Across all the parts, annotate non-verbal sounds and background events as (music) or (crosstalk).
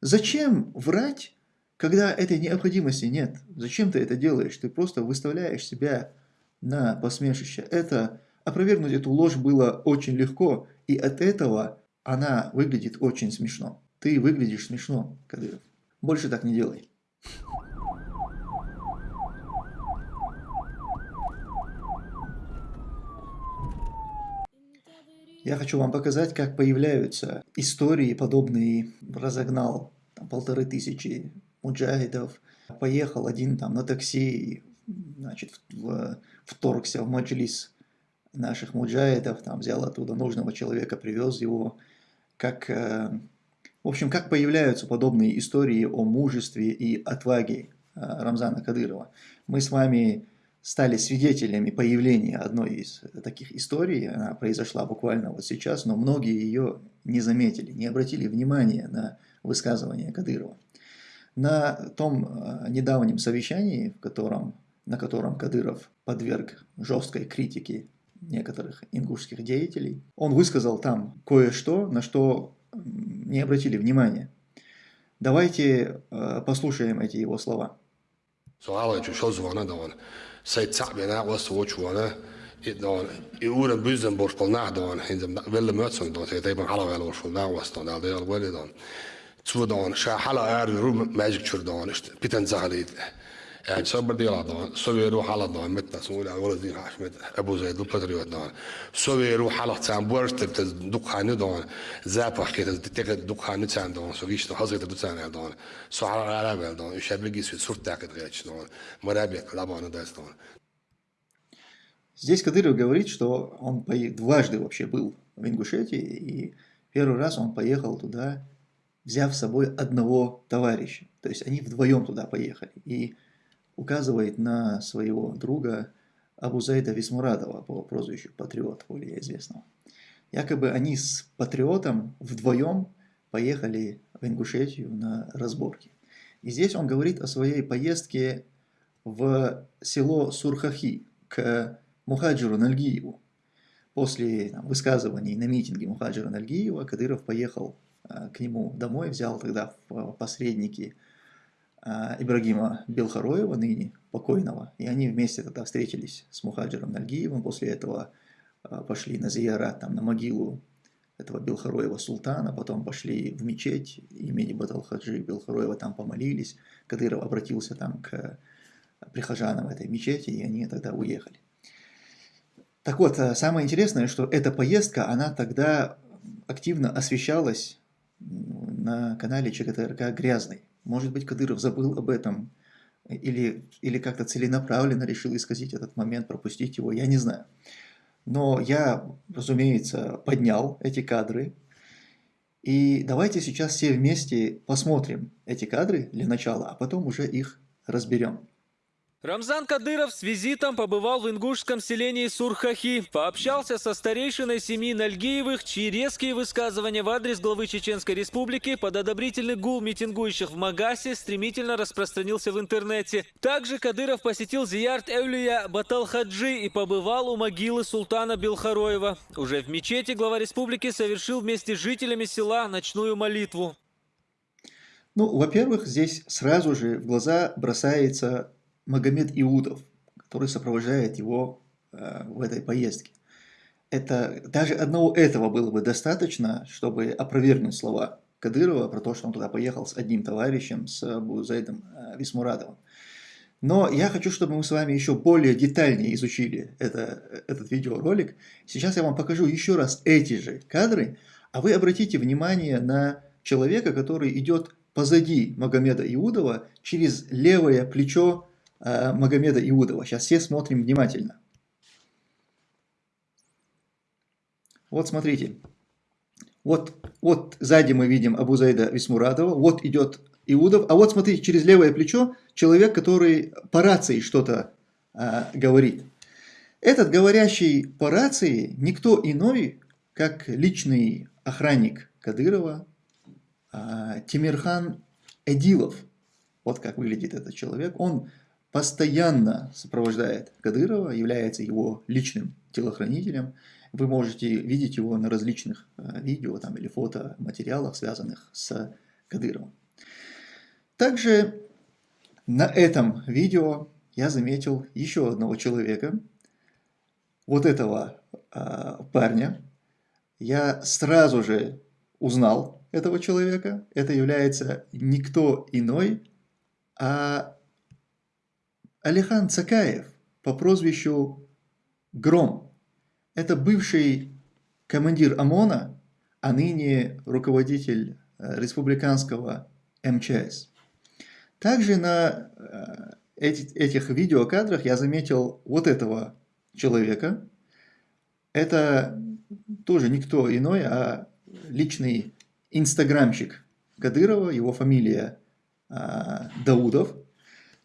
Зачем врать, когда этой необходимости нет? Зачем ты это делаешь? Ты просто выставляешь себя на посмешище. Это опровергнуть эту ложь было очень легко, и от этого она выглядит очень смешно. Ты выглядишь смешно, Кадыров. Больше так не делай. Я хочу вам показать, как появляются истории, подобные разогнал там, полторы тысячи муджахидов, поехал один там на такси, значит, в, вторгся в маджлис наших муджахидов, там взял оттуда нужного человека, привез его, как, э, в общем, как появляются подобные истории о мужестве и отваге э, Рамзана Кадырова. Мы с вами стали свидетелями появления одной из таких историй. Она произошла буквально вот сейчас, но многие ее не заметили, не обратили внимания на высказывание Кадырова. На том э, недавнем совещании, в котором, на котором Кадыров подверг жесткой критике некоторых ингушских деятелей, он высказал там кое-что, на что не обратили внимания. Давайте э, послушаем эти его слова. Said Sa'bi and that was to watch one, itt on, úr en Büzenborskol nádan, hinzem velle mötszön dot, hogy éppen halavelorskol návasztan, de de alvelidan. Cudan, se hala erő rum magic csurdán, és piten zahalít. يعني صبر دي رضا سوي يروح على ضان متنا سوي على ولد دي عاش مت ابو زيد دو باتريوت دان سوي يروح على تام بورست بت دوك خانه دان زاب حكيت تتك دوك خانه تام دان سو ويش حظيت دو تام دان سو على على دان يشبل جيس في صورت تاكد غيتش دان مرابي لابان داس دان Здесь Кадыров говорит, что он дважды вообще был в Ингушетии, и первый раз он поехал туда, взяв с собой одного товарища. То есть они вдвоем туда поехали. И указывает на своего друга Абузайда Висмурадова по прозвищу Патриот, более известного. Якобы они с Патриотом вдвоем поехали в Ингушетию на разборки. И здесь он говорит о своей поездке в село Сурхахи к Мухаджиру Нальгиеву. После там, высказываний на митинге Мухаджира Нальгиева Кадыров поехал э, к нему домой, взял тогда в посредники а, Ибрагима Белхароева, ныне покойного, и они вместе тогда встретились с Мухаджиром Нальгиевым, после этого а, пошли на зиярат, там, на могилу этого Белхароева султана, потом пошли в мечеть имени Баталхаджи Белхароева, там помолились, Кадыров обратился там к прихожанам этой мечети, и они тогда уехали. Так вот, а, самое интересное, что эта поездка, она тогда активно освещалась на канале ЧГТРК «Грязный». Может быть, Кадыров забыл об этом или, или как-то целенаправленно решил исказить этот момент, пропустить его, я не знаю. Но я, разумеется, поднял эти кадры. И давайте сейчас все вместе посмотрим эти кадры для начала, а потом уже их разберем. Рамзан Кадыров с визитом побывал в ингушском селении Сурхахи, пообщался со старейшиной семьи Нальгиевых, чьи резкие высказывания в адрес главы Чеченской Республики под одобрительный гул митингующих в Магасе стремительно распространился в интернете. Также Кадыров посетил Зиярт Эвлия Баталхаджи и побывал у могилы султана Белхароева. Уже в мечети глава республики совершил вместе с жителями села ночную молитву. Ну, во-первых, здесь сразу же в глаза бросается Магомед Иудов, который сопровождает его э, в этой поездке. Это, даже одного этого было бы достаточно, чтобы опровергнуть слова Кадырова про то, что он туда поехал с одним товарищем, с Абу Зайдом э, Висмурадовым. Но я хочу, чтобы мы с вами еще более детальнее изучили это, этот видеоролик. Сейчас я вам покажу еще раз эти же кадры, а вы обратите внимание на человека, который идет позади Магомеда Иудова через левое плечо Э, Магомеда Иудова. Сейчас все смотрим внимательно. Вот смотрите. Вот, вот сзади мы видим Абузайда Висмурадова, вот идет Иудов, а вот смотрите, через левое плечо человек, который по рации что-то а, говорит. Этот говорящий по рации никто иной, как личный охранник Кадырова, а, Тимирхан Эдилов. Вот как выглядит этот человек. Он постоянно сопровождает Кадырова, является его личным телохранителем. Вы можете видеть его на различных э, видео там, или фотоматериалах, связанных с Кадыровым. Также на этом видео я заметил еще одного человека, вот этого э, парня. Я сразу же узнал этого человека. Это является никто иной, а Алихан Цакаев по прозвищу Гром. Это бывший командир ОМОНа, а ныне руководитель э, республиканского МЧС. Также на э, эти, этих видеокадрах я заметил вот этого человека. Это тоже никто иной, а личный инстаграмщик Кадырова, его фамилия а, Даудов.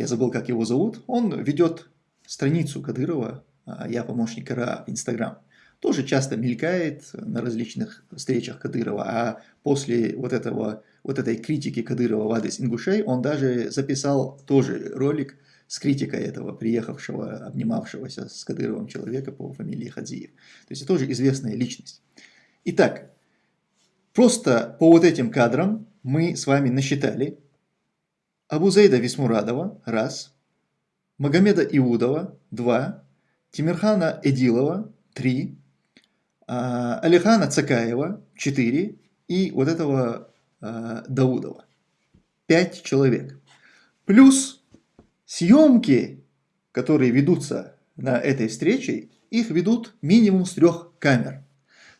Я забыл, как его зовут. Он ведет страницу Кадырова а, «Я помощник РА» в Инстаграм. Тоже часто мелькает на различных встречах Кадырова, а после вот, этого, вот этой критики Кадырова в адрес ингушей он даже записал тоже ролик с критикой этого приехавшего, обнимавшегося с Кадыровым человека по фамилии Хадзиев. То есть это тоже известная личность. Итак, просто по вот этим кадрам мы с вами насчитали Абузейда Висмурадова – раз, Магомеда Иудова – два, Тимирхана Эдилова – три, а, Алихана Цакаева – четыре и вот этого а, Даудова – пять человек. Плюс съемки, которые ведутся на этой встрече, их ведут минимум с трех камер.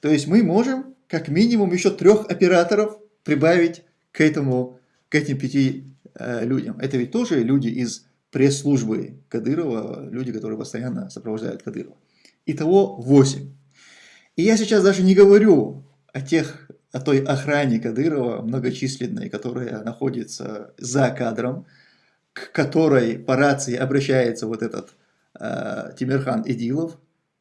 То есть мы можем как минимум еще трех операторов прибавить к, этому, к этим пяти людям. Это ведь тоже люди из пресс-службы Кадырова, люди, которые постоянно сопровождают Кадырова. Итого 8. И я сейчас даже не говорю о тех, о той охране Кадырова многочисленной, которая находится за кадром, к которой по рации обращается вот этот э, Тимирхан Идилов,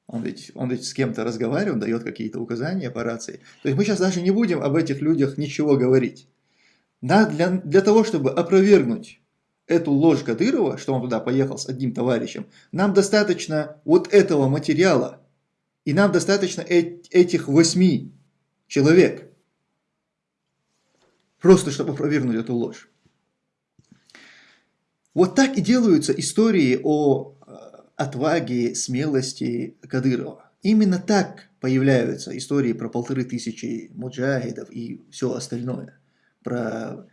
он ведь, он ведь с кем-то разговаривает, дает какие-то указания по рации. То есть мы сейчас даже не будем об этих людях ничего говорить. Да, для, для того, чтобы опровергнуть эту ложь Кадырова, что он туда поехал с одним товарищем, нам достаточно вот этого материала, и нам достаточно э этих восьми человек, просто чтобы опровергнуть эту ложь. Вот так и делаются истории о э, отваге, смелости Кадырова. Именно так появляются истории про полторы тысячи муджахидов и все остальное про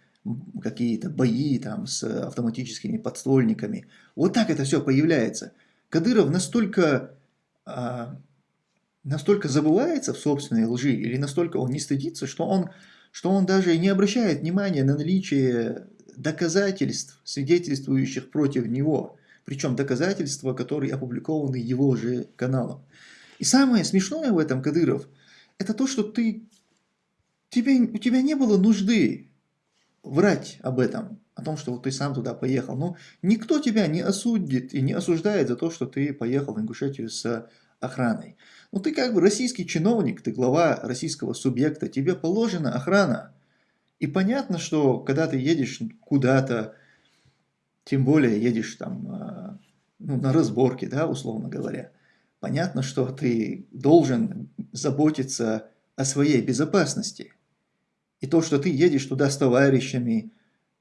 какие-то бои там с автоматическими подствольниками. Вот так это все появляется. Кадыров настолько, а, настолько забывается в собственной лжи или настолько он не стыдится, что он, что он даже не обращает внимания на наличие доказательств, свидетельствующих против него. Причем доказательства, которые опубликованы его же каналом. И самое смешное в этом, Кадыров, это то, что ты тебе, у тебя не было нужды врать об этом, о том, что вот ты сам туда поехал. Но никто тебя не осудит и не осуждает за то, что ты поехал в Ингушетию с охраной. Ну ты как бы российский чиновник, ты глава российского субъекта, тебе положена охрана. И понятно, что когда ты едешь куда-то, тем более едешь там а, ну, на разборке, да, условно говоря, понятно, что ты должен заботиться о своей безопасности. И то, что ты едешь туда с товарищами,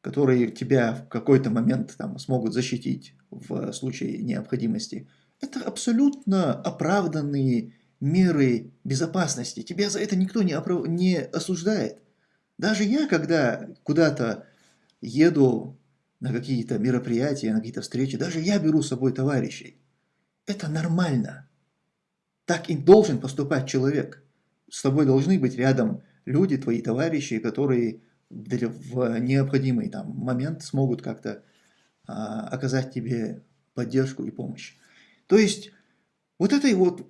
которые тебя в какой-то момент там, смогут защитить в случае необходимости, это абсолютно оправданные меры безопасности. Тебя за это никто не, оправ... не осуждает. Даже я, когда куда-то еду на какие-то мероприятия, на какие-то встречи, даже я беру с собой товарищей. Это нормально. Так и должен поступать человек. С тобой должны быть рядом люди, твои товарищи, которые в необходимый там, момент смогут как-то а, оказать тебе поддержку и помощь. То есть вот этой вот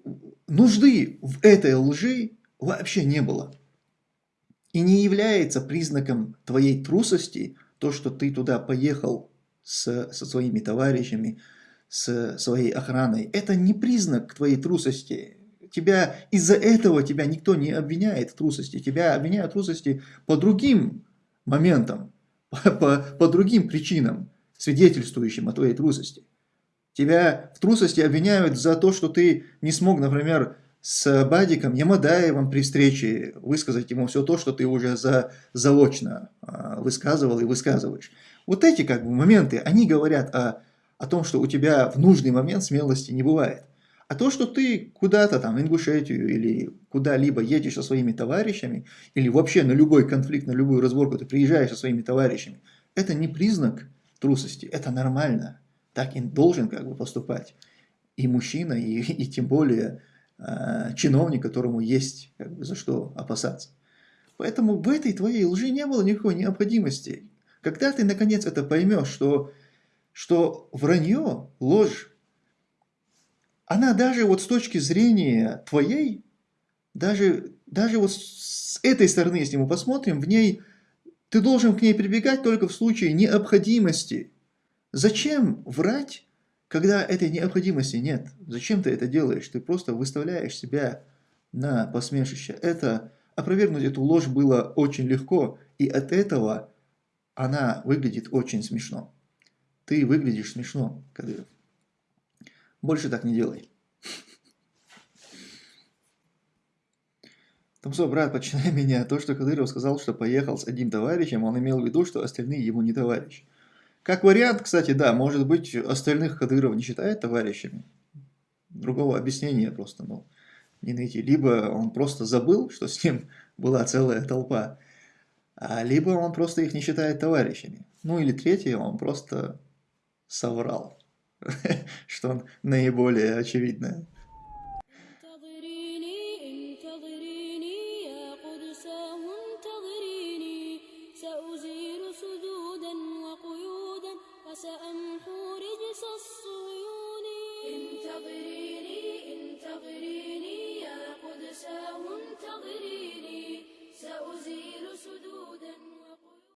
нужды в этой лжи вообще не было. И не является признаком твоей трусости то, что ты туда поехал с, со своими товарищами, с своей охраной. Это не признак твоей трусости. Тебя из-за этого тебя никто не обвиняет в трусости. Тебя обвиняют в трусости по другим моментам, (laughs) по, по, по другим причинам, свидетельствующим о твоей трусости. Тебя в трусости обвиняют за то, что ты не смог, например, с Бадиком Ямадаевым при встрече высказать ему все то, что ты уже за, заочно а, высказывал и высказываешь. Вот эти как бы моменты, они говорят о, о том, что у тебя в нужный момент смелости не бывает. А то, что ты куда-то там, в Ингушетию или куда-либо едешь со своими товарищами, или вообще на любой конфликт, на любую разборку ты приезжаешь со своими товарищами, это не признак трусости, это нормально. Так и должен как бы поступать и мужчина, и, (laughs) и тем более э, чиновник, которому есть как бы, за что опасаться. Поэтому в этой твоей лжи не было никакой необходимости. Когда ты наконец это поймешь, что, что вранье, ложь, она даже вот с точки зрения твоей, даже, даже вот с этой стороны, если мы посмотрим, в ней ты должен к ней прибегать только в случае необходимости. Зачем врать, когда этой необходимости нет? Зачем ты это делаешь? Ты просто выставляешь себя на посмешище. Это, опровергнуть эту ложь было очень легко, и от этого она выглядит очень смешно. Ты выглядишь смешно, Кадыров. Больше так не делай. Томсо, брат, починай меня. То, что Кадыров сказал, что поехал с одним товарищем, он имел в виду, что остальные ему не товарищи. Как вариант, кстати, да, может быть, остальных Кадыров не считает товарищами. Другого объяснения просто, ну, не найти. Либо он просто забыл, что с ним была целая толпа, а либо он просто их не считает товарищами. Ну или третье, он просто соврал. (laughs) что наиболее очевидное.